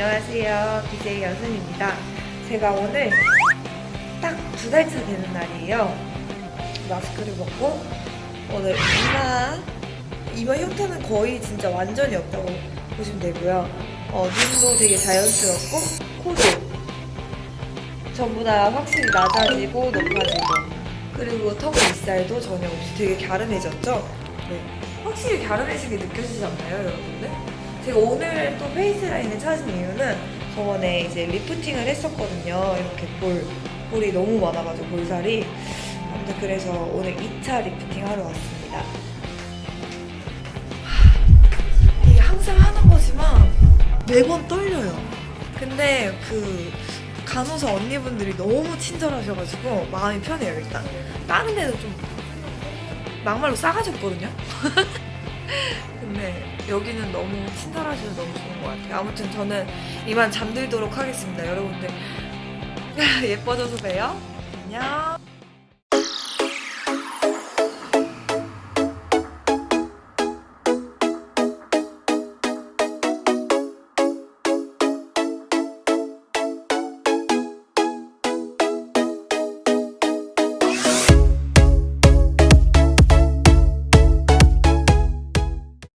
BJ 여순입니다. 제가 오늘 딱 두 달 차 되는 날이에요. 마스크를 벗고 오늘 이마 이마 형태는 거의 진짜 완전히 없다고 보시면 되고요. 어, 눈도 되게 자연스럽고 코도 전부 다 확실히 낮아지고 높아지고 그리고 턱 윗살도 전혀 없이 되게 갸름해졌죠? 네. 확실히 갸름해지게 느껴지지 않나요, 여러분들? 제가 오늘 또 페이스 라인을 찾은 이유는 저번에 이제 리프팅을 했었거든요. 이렇게 볼, 볼이 너무 많아가지고 볼살이. 아무튼 그래서 오늘 2차 리프팅 하러 왔습니다. 하, 이게 항상 하는 거지만 매번 떨려요. 근데 그 간호사 언니분들이 너무 친절하셔가지고 마음이 편해요, 일단. 다른 데는 좀 막말로 싸가지 없거든요? 근데 여기는 너무 친절하셔서 너무 좋은 것 같아요. 아무튼 저는 이만 잠들도록 하겠습니다. 여러분들 예뻐져서 봬요. 안녕.